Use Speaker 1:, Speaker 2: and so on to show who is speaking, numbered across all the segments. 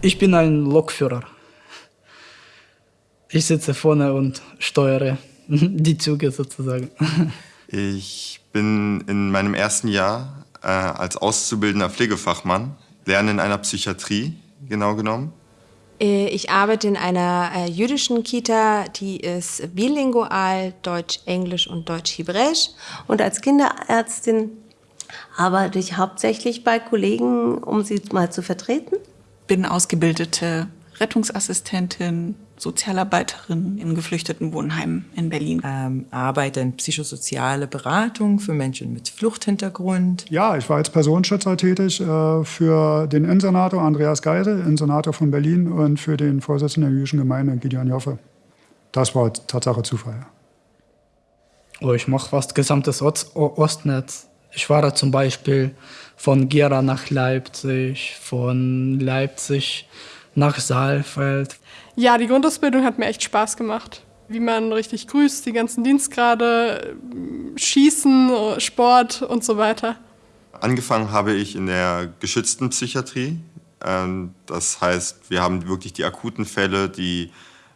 Speaker 1: Ich bin ein Lokführer. Ich sitze vorne und steuere die Züge sozusagen.
Speaker 2: Ich bin in meinem ersten Jahr äh, als auszubildender Pflegefachmann, lerne in einer Psychiatrie, genau genommen.
Speaker 3: Äh, ich arbeite in einer äh, jüdischen Kita, die ist bilingual, Deutsch-Englisch und Deutsch-Hebräisch.
Speaker 4: Und als Kinderärztin arbeite ich hauptsächlich bei Kollegen, um sie mal zu vertreten.
Speaker 5: Bin ausgebildete Rettungsassistentin, Sozialarbeiterin in geflüchteten Wohnheimen in Berlin.
Speaker 6: Ähm, arbeite in psychosoziale Beratung für Menschen mit Fluchthintergrund.
Speaker 7: Ja, ich war als Personenschützer tätig äh, für den Insenator Andreas Geisel, Insenator von Berlin und für den Vorsitzenden der jüdischen Gemeinde Gideon Joffe. Das war Tatsache Zufall.
Speaker 1: Oh, ich mache fast gesamtes Ost Ostnetz. Ich war zum Beispiel von Gera nach Leipzig, von Leipzig nach Saalfeld.
Speaker 8: Ja, die Grundausbildung hat mir echt Spaß gemacht. Wie man richtig grüßt, die ganzen Dienstgrade, Schießen, Sport und so weiter.
Speaker 2: Angefangen habe ich in der geschützten Psychiatrie. Ähm, das heißt, wir haben wirklich die akuten Fälle, die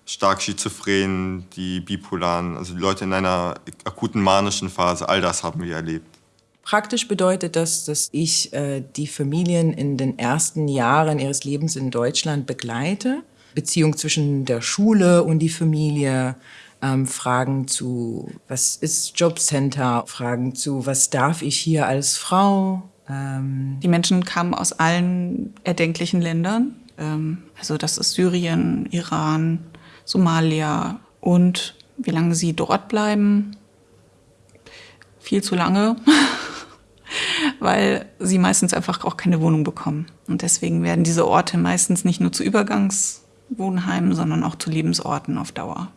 Speaker 2: stark schizophren, die bipolaren, also die Leute in einer akuten manischen Phase, all das haben wir erlebt.
Speaker 6: Praktisch bedeutet das, dass ich äh, die Familien in den ersten Jahren ihres Lebens in Deutschland begleite Beziehung zwischen der Schule und die Familie, ähm, Fragen zu, was ist Jobcenter, Fragen zu, was darf ich hier als Frau.
Speaker 5: Ähm die Menschen kamen aus allen erdenklichen Ländern. Ähm, also das ist Syrien, Iran, Somalia und wie lange sie dort bleiben, viel zu lange, weil sie meistens einfach auch keine Wohnung bekommen. Und deswegen werden diese Orte meistens nicht nur zu Übergangs Wohnheimen, sondern auch zu Lebensorten auf Dauer.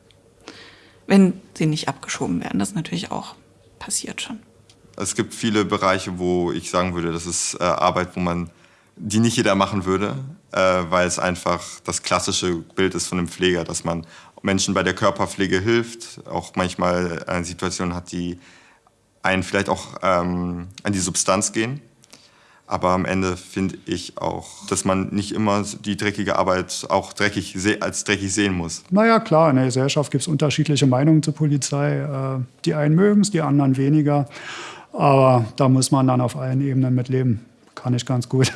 Speaker 5: Wenn sie nicht abgeschoben werden, das natürlich auch passiert schon.
Speaker 2: Es gibt viele Bereiche, wo ich sagen würde, das ist äh, Arbeit, wo man die nicht jeder machen würde, äh, weil es einfach das klassische Bild ist von einem Pfleger, dass man Menschen bei der Körperpflege hilft, auch manchmal eine Situation hat, die einen vielleicht auch ähm, an die Substanz gehen. Aber am Ende finde ich auch, dass man nicht immer die dreckige Arbeit auch dreckig als dreckig sehen muss.
Speaker 7: Naja, klar, in der Gesellschaft gibt es unterschiedliche Meinungen zur Polizei. Äh, die einen mögen es, die anderen weniger. Aber da muss man dann auf allen Ebenen mit leben. Kann ich ganz gut.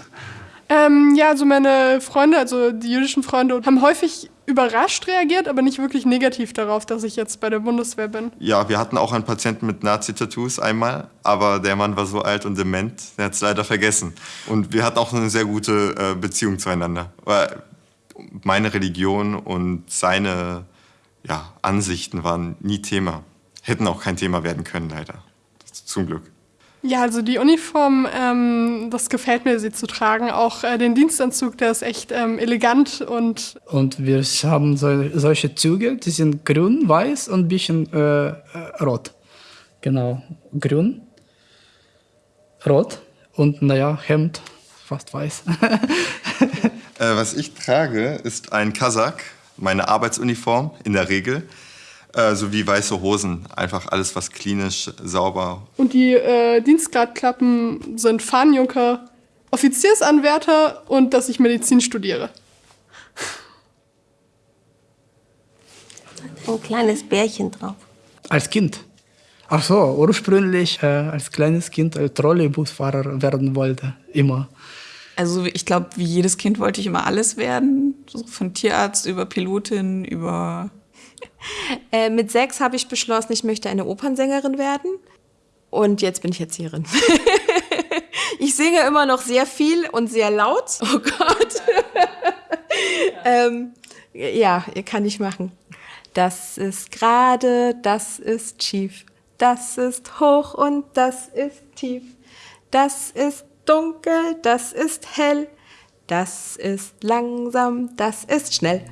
Speaker 8: Ähm, ja, also meine Freunde, also die jüdischen Freunde, haben häufig überrascht reagiert, aber nicht wirklich negativ darauf, dass ich jetzt bei der Bundeswehr bin.
Speaker 2: Ja, wir hatten auch einen Patienten mit Nazi-Tattoos einmal, aber der Mann war so alt und dement, der hat es leider vergessen. Und wir hatten auch eine sehr gute äh, Beziehung zueinander. Weil meine Religion und seine ja, Ansichten waren nie Thema. Hätten auch kein Thema werden können, leider. Zum Glück.
Speaker 8: Ja, also die Uniform, ähm, das gefällt mir, sie zu tragen. Auch äh, den Dienstanzug, der ist echt ähm, elegant und...
Speaker 1: Und wir haben so, solche Züge, die sind grün, weiß und ein bisschen äh, äh, rot. Genau, grün, rot und naja, Hemd, fast weiß.
Speaker 2: äh, was ich trage, ist ein Kasach, meine Arbeitsuniform in der Regel äh, sowie weiße Hosen. Einfach alles, was klinisch, sauber.
Speaker 8: Und die äh, Dienstgradklappen sind Fahnenjunker, Offiziersanwärter und dass ich Medizin studiere.
Speaker 4: Ein kleines Bärchen drauf.
Speaker 1: Als Kind? Ach so, ursprünglich äh, als kleines Kind als Trolleybusfahrer werden wollte, immer.
Speaker 5: Also ich glaube, wie jedes Kind wollte ich immer alles werden. So von Tierarzt über Pilotin, über
Speaker 3: äh, mit sechs habe ich beschlossen, ich möchte eine Opernsängerin werden. Und jetzt bin ich Erzieherin. ich singe immer noch sehr viel und sehr laut. Oh Gott. ähm, ja, kann ich machen. Das ist gerade, das ist schief. Das ist hoch und das ist tief. Das ist dunkel, das ist hell. Das ist langsam, das ist schnell.